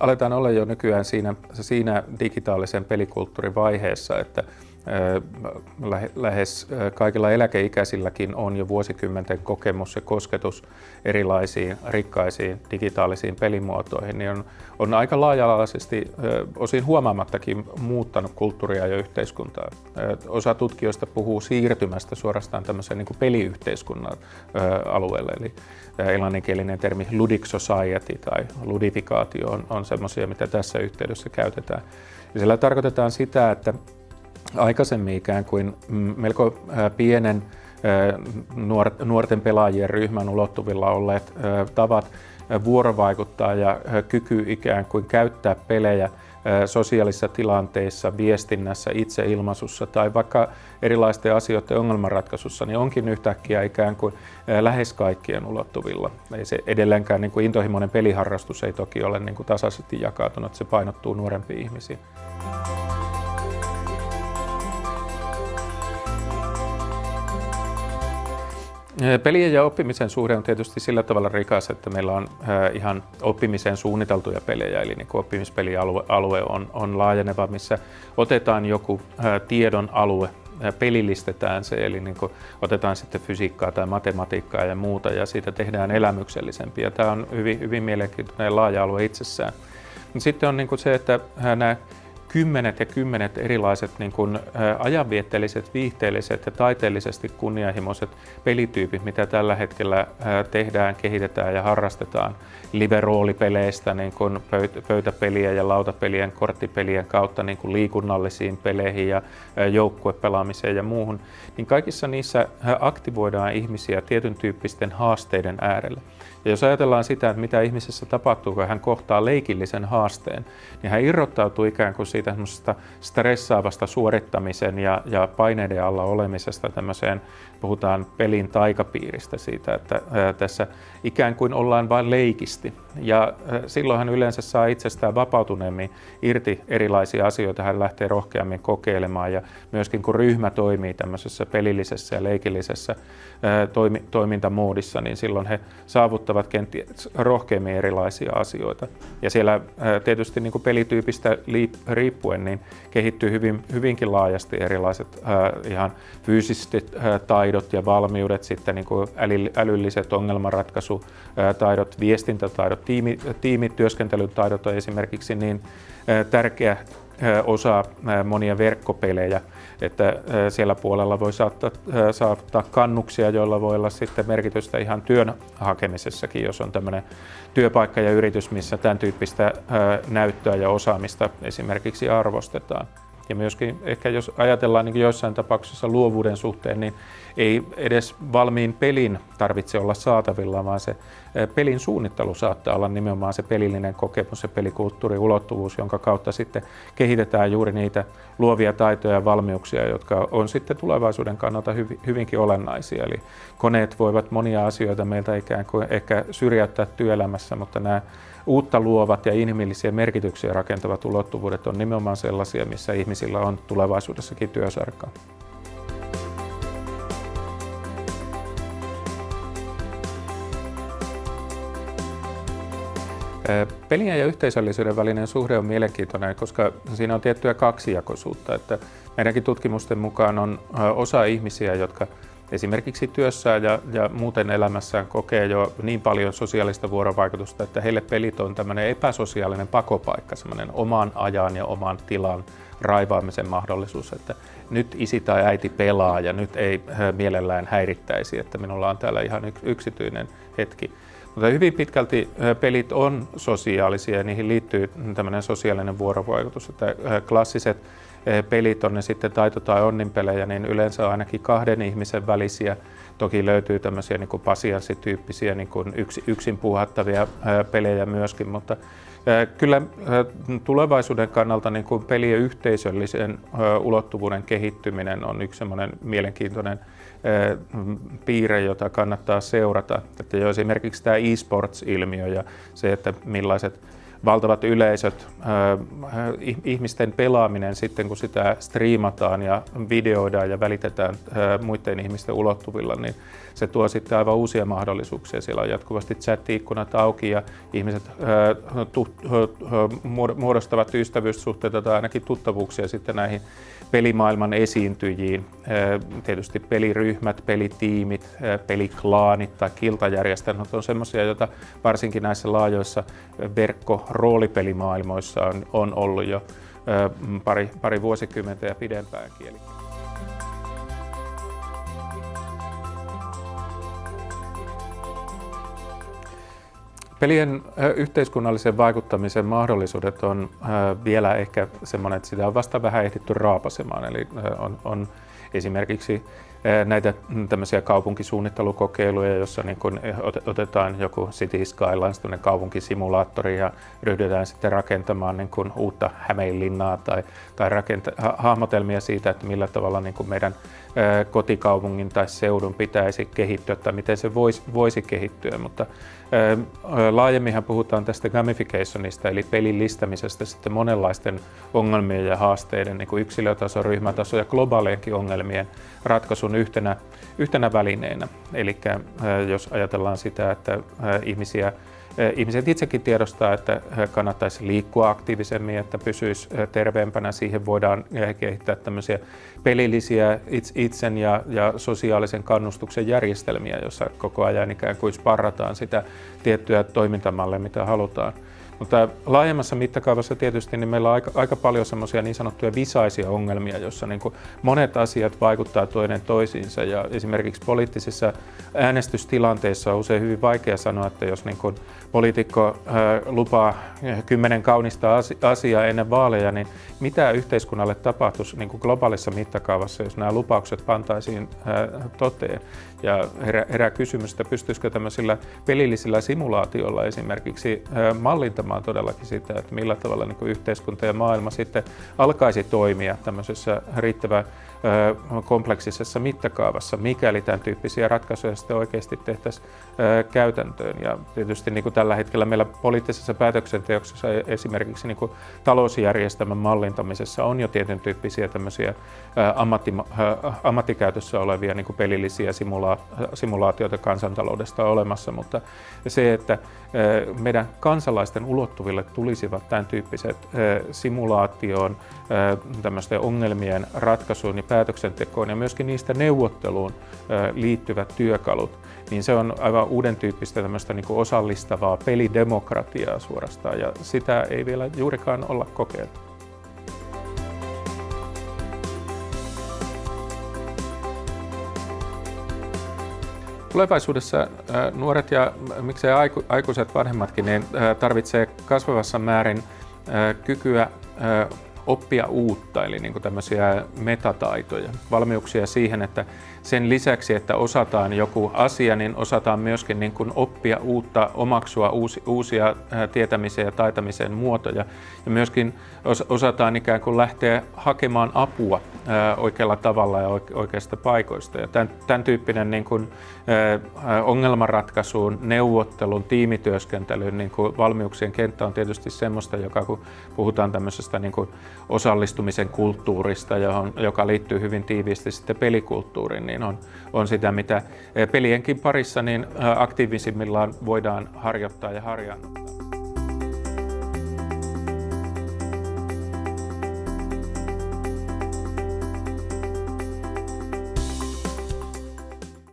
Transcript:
aletaan olla jo nykyään siinä, siinä digitaalisen pelikulttuurin vaiheessa, että lähes kaikilla eläkeikäisilläkin on jo vuosikymmenten kokemus ja kosketus erilaisiin rikkaisiin digitaalisiin pelimuotoihin, niin on, on aika laaja-alaisesti osin huomaamattakin muuttanut kulttuuria ja yhteiskuntaa. Osa tutkijoista puhuu siirtymästä suorastaan tämmöiseen niin peliyhteiskunnan alueelle, eli englanninkielinen termi ludic society tai ludifikaatio on, on semmoisia, mitä tässä yhteydessä käytetään. Ja sillä tarkoitetaan sitä, että aikaisemmin ikään kuin melko pienen nuorten pelaajien ryhmän ulottuvilla olleet tavat vuorovaikuttaa ja kyky ikään kuin käyttää pelejä sosiaalisissa tilanteissa, viestinnässä, itseilmaisussa tai vaikka erilaisten asioiden ongelmanratkaisussa, niin onkin yhtäkkiä ikään kuin lähes kaikkien ulottuvilla. Ei se edelleenkään niin kuin intohimoinen peliharrastus ei toki ole niin kuin tasaisesti jakautunut, se painottuu nuorempiin ihmisiin. Pelien ja oppimisen suhde on tietysti sillä tavalla rikas, että meillä on ihan oppimiseen suunniteltuja pelejä, eli niin oppimispelialue alue on, on laajeneva, missä otetaan joku tiedon alue, pelillistetään se, eli niin otetaan sitten fysiikkaa tai matematiikkaa ja muuta, ja siitä tehdään elämyksellisempiä. Tämä on hyvin, hyvin mielenkiintoinen laaja alue itsessään. Sitten on niin se, että nämä kymmenet ja kymmenet erilaiset niin kuin, ajanvietteelliset, viihteelliset ja taiteellisesti kunnianhimoiset pelityypit, mitä tällä hetkellä tehdään, kehitetään ja harrastetaan live-roolipeleistä niin kuin pöytäpeliä ja lautapelien, korttipelien kautta niin kuin liikunnallisiin peleihin ja joukkuepelaamiseen ja muuhun, niin kaikissa niissä aktivoidaan ihmisiä tietyn tyyppisten haasteiden äärelle. Ja jos ajatellaan sitä, että mitä ihmisessä tapahtuu, kun hän kohtaa leikillisen haasteen, niin hän irrottautuu ikään kuin siitä stressaavasta suorittamisen ja, ja paineiden alla olemisesta tämmöiseen, puhutaan pelin taikapiiristä siitä, että ää, tässä ikään kuin ollaan vain leikisti. Ja ää, silloin hän yleensä saa itsestään vapautuneemmin irti erilaisia asioita, hän lähtee rohkeammin kokeilemaan ja myöskin kun ryhmä toimii tämmöisessä pelillisessä ja leikillisessä ää, toimi, toimintamoodissa, niin silloin he saavuttavat kenties rohkeammin erilaisia asioita. Ja siellä tietysti niin kuin pelityypistä riippuen niin kehittyy hyvin, hyvinkin laajasti erilaiset ihan fyysiset taidot ja valmiudet, sitten niin kuin älylliset ongelmanratkaisutaidot, viestintätaidot, tiimi, tiimityöskentelytaidot on esimerkiksi niin tärkeä osa monia verkkopelejä, että siellä puolella voi saattaa, saattaa kannuksia, joilla voi olla sitten merkitystä ihan työn hakemisessakin, jos on tämmöinen työpaikka ja yritys, missä tämän tyyppistä näyttöä ja osaamista esimerkiksi arvostetaan. Ja myöskin ehkä jos ajatellaan niin joissain tapauksissa luovuuden suhteen, niin ei edes valmiin pelin tarvitse olla saatavilla, vaan se pelin suunnittelu saattaa olla nimenomaan se pelillinen kokemus ja pelikulttuuri ulottuvuus, jonka kautta sitten kehitetään juuri niitä luovia taitoja ja valmiuksia, jotka on sitten tulevaisuuden kannalta hyvinkin olennaisia. Eli koneet voivat monia asioita meiltä ikään kuin ehkä syrjäyttää työelämässä, mutta nämä uutta luovat ja inhimillisiä merkityksiä rakentavat ulottuvuudet on nimenomaan sellaisia, missä ihmisillä on tulevaisuudessakin työsarkaa. Pelien ja yhteisöllisyyden välinen suhde on mielenkiintoinen, koska siinä on tiettyä kaksijakoisuutta. Että meidänkin tutkimusten mukaan on osa ihmisiä, jotka esimerkiksi työssään ja, ja muuten elämässään kokee jo niin paljon sosiaalista vuorovaikutusta, että heille pelit on tämmöinen epäsosiaalinen pakopaikka, semmoinen oman ajan ja oman tilan raivaamisen mahdollisuus, että nyt isi tai äiti pelaa ja nyt ei mielellään häirittäisi, että minulla on täällä ihan yksityinen hetki. Mutta hyvin pitkälti pelit on sosiaalisia ja niihin liittyy tämmöinen sosiaalinen vuorovaikutus, että klassiset pelit on ne sitten taito- tai onninpelejä, niin yleensä ainakin kahden ihmisen välisiä. Toki löytyy tämmöisiä niin pasianssityyppisiä niin yksi, yksin puuhattavia pelejä myöskin, mutta Kyllä tulevaisuuden kannalta niin kuin pelien yhteisöllisen ulottuvuuden kehittyminen on yksi mielenkiintoinen piirre, jota kannattaa seurata. Että jo esimerkiksi tämä e-sports-ilmiö ja se, että millaiset valtavat yleisöt, ihmisten pelaaminen sitten kun sitä striimataan ja videoidaan ja välitetään muiden ihmisten ulottuvilla, niin se tuo sitten aivan uusia mahdollisuuksia. Siellä on jatkuvasti chat-ikkunat auki ja ihmiset muodostavat ystävyyssuhteita tai ainakin tuttavuuksia sitten näihin pelimaailman esiintyjiin. Tietysti peliryhmät, pelitiimit, peliklaanit tai kiltajärjestelmät on sellaisia, joita varsinkin näissä laajoissa verkko-roolipelimaailmoissa on, on ollut jo pari, pari vuosikymmentä ja pidempäänkin. Pelien yhteiskunnallisen vaikuttamisen mahdollisuudet on vielä ehkä semmoinen, että sitä on vasta vähän ehditty raapasemaan. Eli on, on esimerkiksi näitä tämmöisiä kaupunkisuunnittelukokeiluja, jossa niin kun otetaan joku City Skylines, kaupunkisimulaattori ja ryhdytään sitten rakentamaan niin kun uutta Hämeenlinnaa tai, tai rakenta- hahmotelmia siitä, että millä tavalla niin kun meidän kotikaupungin tai seudun pitäisi kehittyä tai miten se voisi, voisi kehittyä, mutta laajemminhan puhutaan tästä gamificationista eli pelillistämisestä sitten monenlaisten ongelmien ja haasteiden niin kuin yksilötaso, ryhmätaso ja globaalienkin ongelmien ratkaisun yhtenä, yhtenä välineenä. Eli jos ajatellaan sitä, että ihmisiä Ihmiset itsekin tiedostaa, että kannattaisi liikkua aktiivisemmin, että pysyisi terveempänä. Siihen voidaan kehittää tämmöisiä pelillisiä itsen ja, ja sosiaalisen kannustuksen järjestelmiä, jossa koko ajan ikään kuin sparrataan sitä tiettyä toimintamallia, mitä halutaan. Mutta laajemmassa mittakaavassa tietysti niin meillä on aika, aika paljon semmoisia niin sanottuja visaisia ongelmia, joissa niin monet asiat vaikuttaa toinen toisiinsa. Ja esimerkiksi poliittisissa äänestystilanteissa on usein hyvin vaikea sanoa, että jos niin kuin poliitikko lupaa kymmenen kaunista asiaa ennen vaaleja, niin mitä yhteiskunnalle tapahtuisi niin kuin globaalissa mittakaavassa, jos nämä lupaukset pantaisiin toteen. Ja herää, herää kysymys, että pystyisikö tämmöisillä pelillisillä simulaatioilla esimerkiksi mallintamaan todellakin sitä, että millä tavalla niin yhteiskunta ja maailma sitten alkaisi toimia tämmöisessä riittävän kompleksisessa mittakaavassa, mikäli tämän tyyppisiä ratkaisuja sitten oikeasti tehtäisiin käytäntöön. Ja tietysti niin kuin tällä hetkellä meillä poliittisessa päätöksenteoksessa esimerkiksi niin kuin talousjärjestelmän mallintamisessa on jo tietyn tyyppisiä tämmöisiä ammatti, ammattikäytössä olevia niin kuin pelillisiä simula, simulaatioita kansantaloudesta olemassa, mutta se, että meidän kansalaisten ulottuville tulisivat tämän tyyppiset simulaatioon, tämmöisten ongelmien ratkaisuun ja päätöksentekoon ja myöskin niistä neuvotteluun liittyvät työkalut, niin se on aivan uuden tyyppistä tämmöistä niin kuin osallistavaa pelidemokratiaa suorastaan ja sitä ei vielä juurikaan olla kokeiltu. Tulevaisuudessa nuoret ja miksei aikuiset vanhemmatkin niin tarvitsee kasvavassa määrin kykyä oppia uutta, eli niin kuin tämmöisiä metataitoja, valmiuksia siihen, että sen lisäksi, että osataan joku asia, niin osataan myöskin niin kuin oppia uutta, omaksua uusi, uusia tietämisen ja taitamisen muotoja. Ja myöskin osataan ikään kuin lähteä hakemaan apua oikealla tavalla ja oikeista paikoista. Ja tämän, tämän tyyppinen niin kuin, ongelmanratkaisuun, neuvottelun, tiimityöskentelyn niin kuin valmiuksien kenttä on tietysti semmoista, joka kun puhutaan tämmöisestä niin kuin osallistumisen kulttuurista, johon, joka liittyy hyvin tiiviisti sitten pelikulttuuriin, niin on, on sitä, mitä pelienkin parissa niin aktiivisimmillaan voidaan harjoittaa ja harjaa.